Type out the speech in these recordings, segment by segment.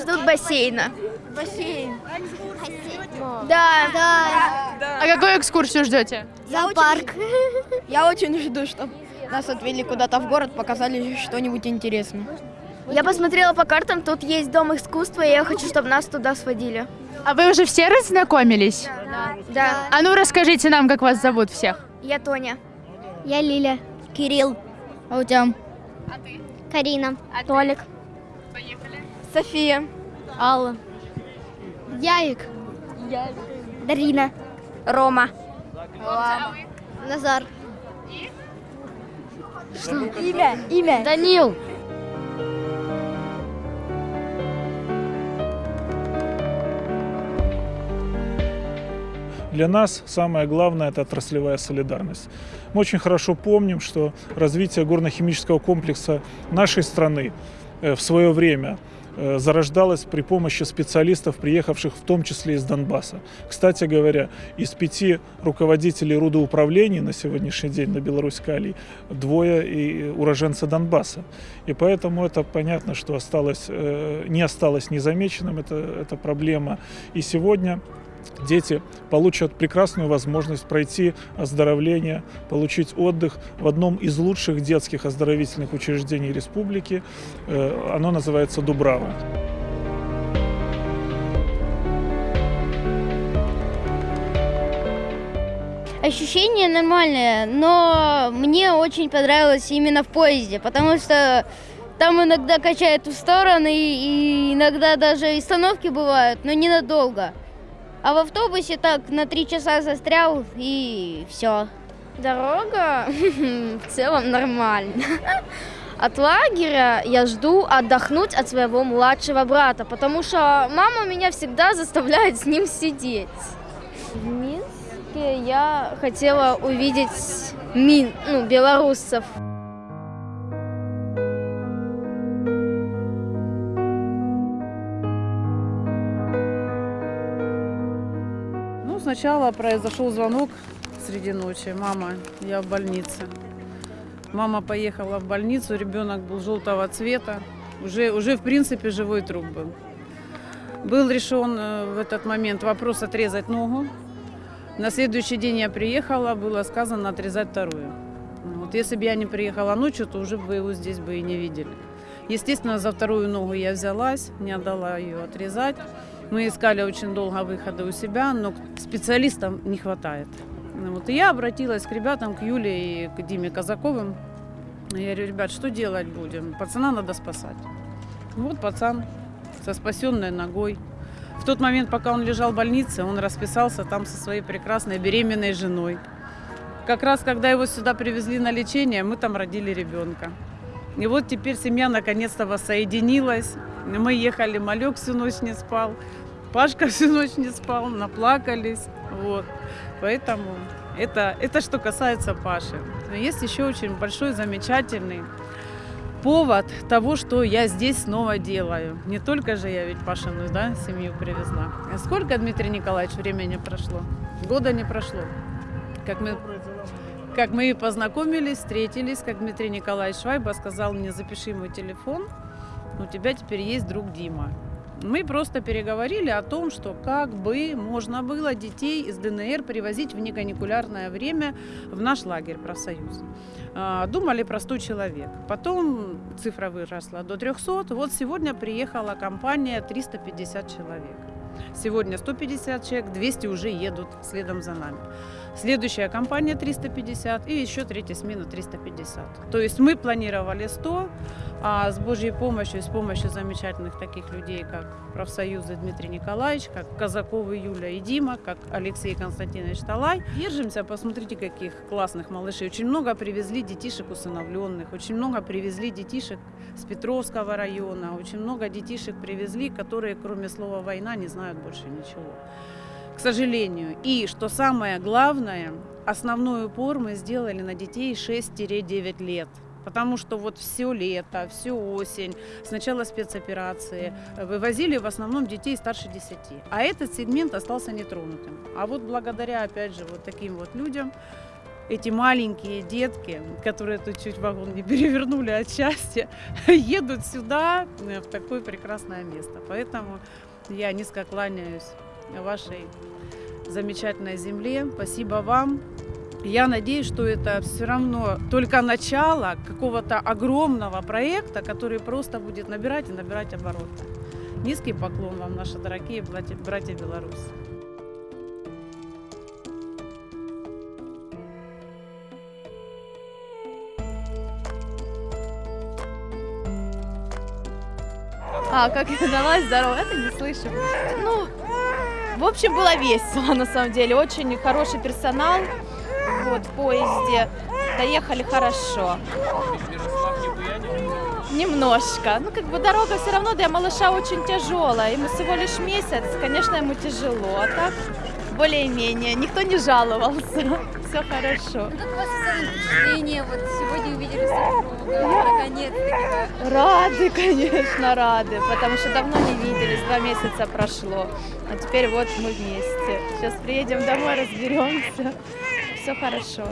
Ждут бассейна. Бассейн. Да. Да. А какую экскурсию ждете? Зоопарк. Я очень жду, чтобы нас отвели куда-то в город, показали что-нибудь интересное. Я посмотрела по картам, тут есть дом искусства, и я хочу, чтобы нас туда сводили. А вы уже все разнакомились? Да. А ну расскажите нам, как вас зовут всех. Я Тоня. Я Лиля. Кирилл. А у тебя? Карина. Толик. София. Алла. Яик. Дарина. Рома. Назар. Имя. Имя. Данил. Для нас самое главное – это отраслевая солидарность. Мы очень хорошо помним, что развитие горно-химического комплекса нашей страны в свое время э, зарождалось при помощи специалистов, приехавших в том числе из Донбасса. Кстати говоря, из пяти руководителей рудоуправлений на сегодняшний день на Беларусь-Калий двое и уроженцы Донбасса. И поэтому это понятно, что осталось, э, не осталось незамеченным эта, эта проблема. И сегодня дети получат прекрасную возможность пройти оздоровление, получить отдых в одном из лучших детских оздоровительных учреждений республики. Э, Оно называется «Дубрава». Ощущение нормальное, но мне очень понравилось именно в поезде, потому что там иногда качает в стороны, и иногда даже остановки бывают, но ненадолго. А в автобусе так на три часа застрял, и все. Дорога в целом нормально. От лагеря я жду отдохнуть от своего младшего брата, потому что мама меня всегда заставляет с ним сидеть. В Минске я хотела увидеть мин, ну, белорусов. Сначала произошел звонок среди ночи. Мама, я в больнице. Мама поехала в больницу, ребенок был желтого цвета. Уже, уже в принципе, живой труп был. Был решен э, в этот момент вопрос отрезать ногу. На следующий день я приехала, было сказано отрезать вторую. Вот если бы я не приехала ночью, то уже бы его здесь бы и не видели. Естественно, за вторую ногу я взялась, не отдала ее отрезать. Мы искали очень долго выхода у себя, но специалистам не хватает. Ну Вот. И я обратилась к ребятам, к Юле и к Диме Казаковым. Я говорю, ребят, что делать будем? Пацана надо спасать. Вот пацан со спасенной ногой. В тот момент, пока он лежал в больнице, он расписался там со своей прекрасной беременной женой. Как раз, когда его сюда привезли на лечение, мы там родили ребенка. И вот теперь семья наконец-то воссоединилась. Мы ехали, Малек всю ночь не спал, Пашка всю ночь не спал, наплакались. Вот. Поэтому это, это что касается Паши. Но есть еще очень большой, замечательный повод того, что я здесь снова делаю. Не только же я ведь Пашину да, семью привезла. А сколько, Дмитрий Николаевич, времени прошло? Года не прошло. Как мы, как мы познакомились, встретились, как Дмитрий Николаевич Швайба сказал мне, запиши мой телефон, у тебя теперь есть друг Дима. Мы просто переговорили о том, что как бы можно было детей из ДНР привозить в неканикулярное время в наш лагерь профсоюз. А, Думали простой человек. Потом цифра выросла до 300. Вот сегодня приехала компания 350 человек. Сегодня 150 человек, 200 уже едут следом за нами. Следующая компания 350 и еще третья смена 350. То есть мы планировали 100, а с Божьей помощью, с помощью замечательных таких людей, как профсоюзы Дмитрий Николаевич, как Казаковы Юля и Дима, как Алексей Константинович Талай, держимся, посмотрите, каких классных малышей. Очень много привезли детишек усыновленных, очень много привезли детишек с Петровского района, очень много детишек привезли, которые кроме слова «война» не знают больше ничего к сожалению. И, что самое главное, основной упор мы сделали на детей 6-9 лет. Потому что вот все лето, всю осень, сначала спецоперации, вывозили в основном детей старше 10. А этот сегмент остался нетронутым. А вот благодаря, опять же, вот таким вот людям, эти маленькие детки, которые тут чуть вагон не перевернули от счастья, едут сюда, э, в такое прекрасное место. Поэтому я низко кланяюсь вашей замечательной земле. Спасибо вам. Я надеюсь, что это все равно только начало какого-то огромного проекта, который просто будет набирать и набирать обороты. Низкий поклон вам, наши дорогие братья, братья белорусы. А, как я далась, здорово, это не слышу. Ну, в общем, было весело, на самом деле. Очень хороший персонал вот, в поезде. Доехали хорошо. Немножко. Ну, как бы дорога все равно для малыша очень тяжелая. Ему всего лишь месяц, конечно, ему тяжело. Так, более-менее. Никто не жаловался. Все хорошо. Как у вас впечатление? Вот сегодня увидели супруга, наконец-таки. Рады, конечно, рады, потому что давно не виделись, два месяца прошло. А теперь вот мы вместе. Сейчас приедем домой, разберемся. Все хорошо.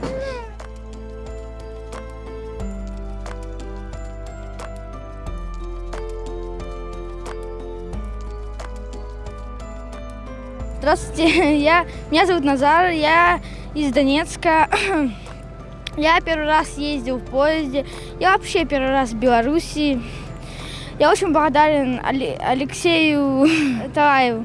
Здравствуйте, я, меня зовут Назар, я из Донецка. Я первый раз ездил в поезде, я вообще первый раз в Беларуси. Я очень благодарен Алексею Тараеву.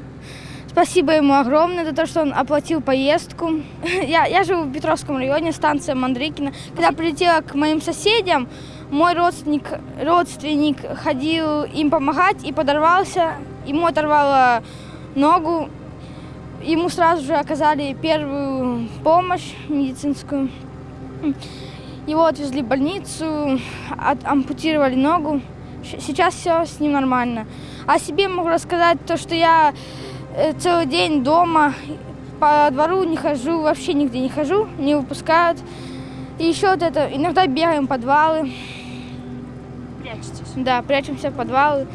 Спасибо ему огромное за то, что он оплатил поездку. Я, я живу в Петровском районе, станция Мандрикина. Когда прилетела к моим соседям, мой родственник, родственник ходил им помогать и подорвался. Ему оторвало ногу. Ему сразу же оказали первую помощь медицинскую. Его отвезли в больницу, от- ампутировали ногу. Сейчас все с ним нормально. О себе могу рассказать то, что я э, целый день дома, по двору не хожу, вообще нигде не хожу, не выпускают. И еще вот это, иногда бегаем в подвалы. Прячетесь? Да, прячемся в подвалы.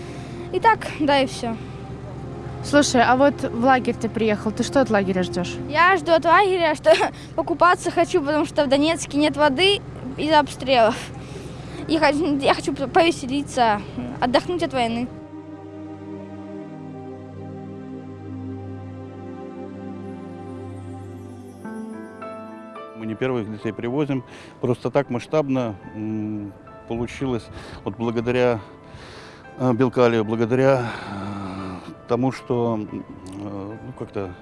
И так, да и все. Слушай, а вот в лагерь ты приехал, ты что от лагеря ждешь? Я жду от лагеря, что покупаться хочу, потому что в Донецке нет воды из-за обстрелов. И я хочу повеселиться, отдохнуть от войны. Мы не первых детей привозим. Просто так масштабно получилось вот благодаря э, Белкалию, благодаря э, тому, что э, ну, как-то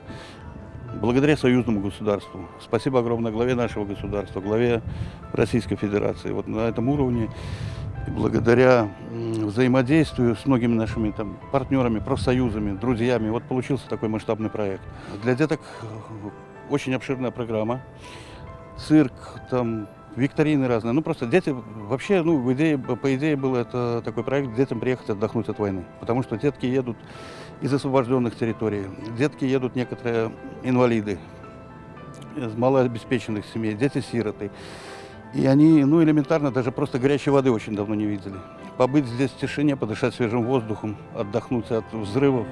благодаря союзному государству. Спасибо огромное главе нашего государства, главе Российской Федерации. Вот на этом уровне благодаря взаимодействию с многими нашими там, партнерами, профсоюзами, друзьями, вот получился такой масштабный проект. Для деток э, очень обширная программа цирк, там, викторины разные. Ну, просто дети, вообще, ну, идее, по идее, был это такой проект, детям приехать отдохнуть от войны. Потому что детки едут из освобожденных территорий, детки едут некоторые инвалиды, из малообеспеченных семей, дети-сироты. И они, ну, элементарно, даже просто горячей воды очень давно не видели. Побыть здесь в тишине, подышать свежим воздухом, отдохнуть от взрывов.